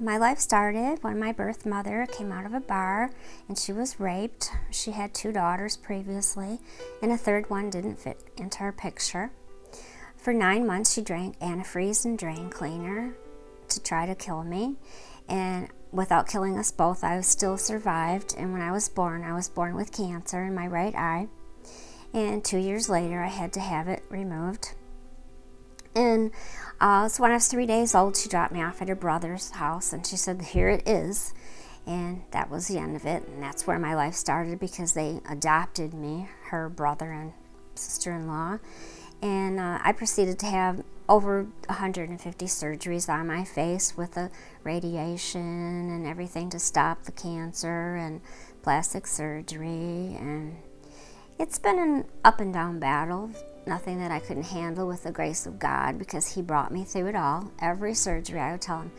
My life started when my birth mother came out of a bar and she was raped. She had two daughters previously, and a third one didn't fit into her picture. For nine months, she drank antifreeze and drain cleaner to try to kill me. And without killing us both, I still survived. And when I was born, I was born with cancer in my right eye. And two years later, I had to have it removed. And uh, so when I was three days old, she dropped me off at her brother's house and she said, Here it is. And that was the end of it. And that's where my life started because they adopted me, her brother and sister in law. And uh, I proceeded to have over 150 surgeries on my face with the radiation and everything to stop the cancer and plastic surgery. And it's been an up and down battle nothing that I couldn't handle with the grace of God because He brought me through it all. Every surgery, I would tell Him,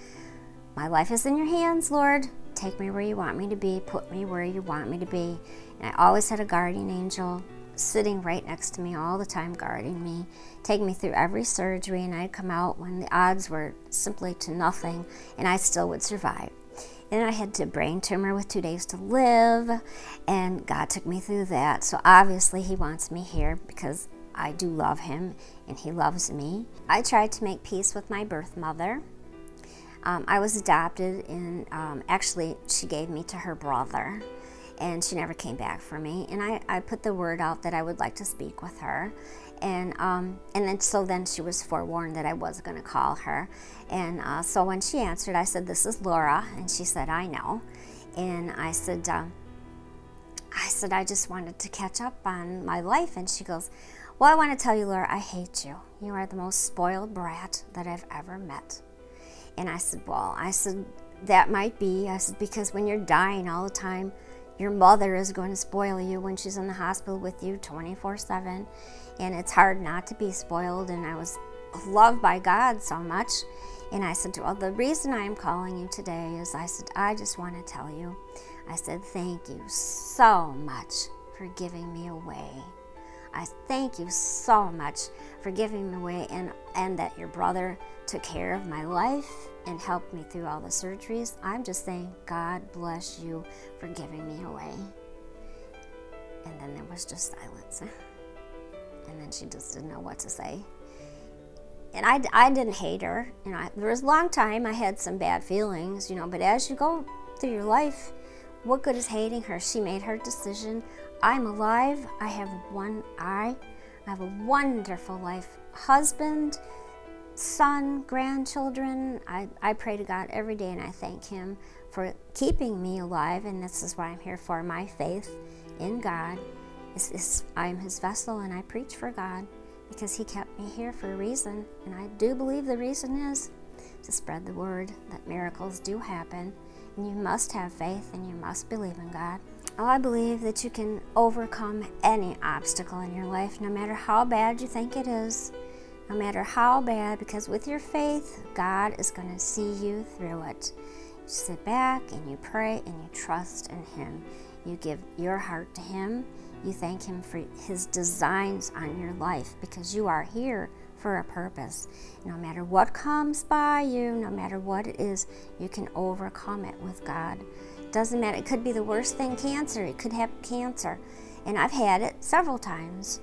My life is in your hands, Lord. Take me where you want me to be. Put me where you want me to be. And I always had a guardian angel sitting right next to me all the time, guarding me, take me through every surgery, and I'd come out when the odds were simply to nothing, and I still would survive. And I had a brain tumor with two days to live, and God took me through that. So obviously, He wants me here because I do love him and he loves me. I tried to make peace with my birth mother. Um, I was adopted and um, actually she gave me to her brother and she never came back for me. And I, I put the word out that I would like to speak with her. And, um, and then so then she was forewarned that I was going to call her. And uh, so when she answered, I said, this is Laura. And she said, I know. And I said, uh, I said, I just wanted to catch up on my life. And she goes, well, I want to tell you, Laura, I hate you. You are the most spoiled brat that I've ever met. And I said, Well, I said, that might be. I said, because when you're dying all the time, your mother is going to spoil you when she's in the hospital with you 24 7. And it's hard not to be spoiled. And I was loved by God so much. And I said, Well, the reason I'm calling you today is I said, I just want to tell you. I said, Thank you so much for giving me away. I thank you so much for giving me away and, and that your brother took care of my life and helped me through all the surgeries. I'm just saying, God bless you for giving me away. And then there was just silence. And then she just didn't know what to say. And I, I didn't hate her. You know, there was a long time I had some bad feelings, you know, but as you go through your life, what good is hating her? She made her decision. I'm alive. I have one eye. I have a wonderful life. Husband, son, grandchildren. I, I pray to God every day and I thank Him for keeping me alive. And this is what I'm here for. My faith in God is, is I'm His vessel and I preach for God because He kept me here for a reason. And I do believe the reason is to spread the word that miracles do happen. You must have faith and you must believe in God. Oh, I believe that you can overcome any obstacle in your life, no matter how bad you think it is, no matter how bad, because with your faith, God is going to see you through it. You sit back and you pray and you trust in Him. You give your heart to Him. You thank Him for His designs on your life because you are here for a purpose. No matter what comes by you, no matter what it is, you can overcome it with God. Doesn't matter. It could be the worst thing, cancer. It could have cancer. And I've had it several times.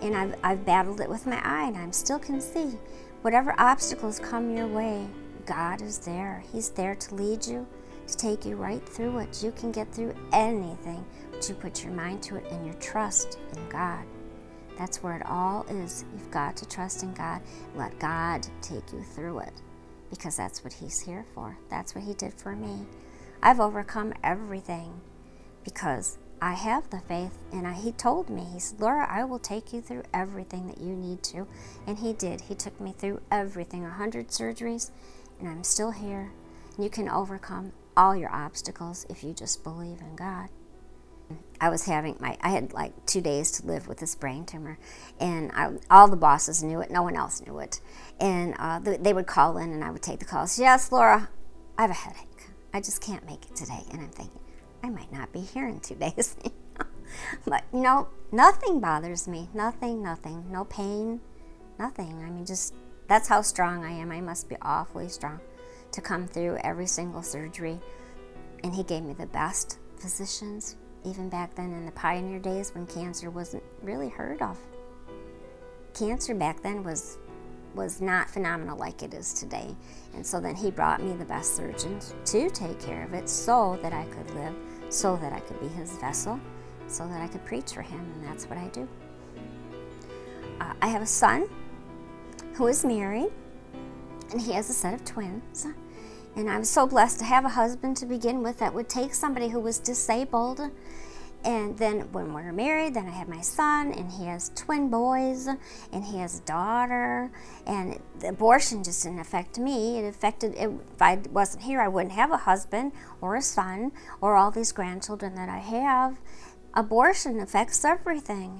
And I've, I've battled it with my eye, and I still can see. Whatever obstacles come your way, God is there. He's there to lead you, to take you right through it. You can get through anything, you put your mind to it and your trust in God. That's where it all is. You've got to trust in God. Let God take you through it because that's what He's here for. That's what He did for me. I've overcome everything because I have the faith. And I, he told me, he said, Laura, I will take you through everything that you need to. And he did. He took me through everything, a 100 surgeries, and I'm still here. You can overcome all your obstacles if you just believe in God. I was having my, I had like two days to live with this brain tumor, and I, all the bosses knew it, no one else knew it. And uh, they would call in, and I would take the calls. Yes, Laura, I have a headache. I just can't make it today. And I'm thinking, I might not be here in two days. but, you know, nothing bothers me. Nothing, nothing. No pain, nothing. I mean, just that's how strong I am. I must be awfully strong to come through every single surgery. And he gave me the best physicians, even back then in the pioneer days when cancer wasn't really heard of. Cancer back then was was not phenomenal like it is today. And so then he brought me the best surgeons to take care of it so that I could live, so that I could be his vessel, so that I could preach for him, and that's what I do. Uh, I have a son who is married, and he has a set of twins. And I was so blessed to have a husband to begin with that would take somebody who was disabled and then when we were married, then I had my son, and he has twin boys, and he has a daughter. And the abortion just didn't affect me. It affected, it, if I wasn't here, I wouldn't have a husband or a son or all these grandchildren that I have. Abortion affects everything.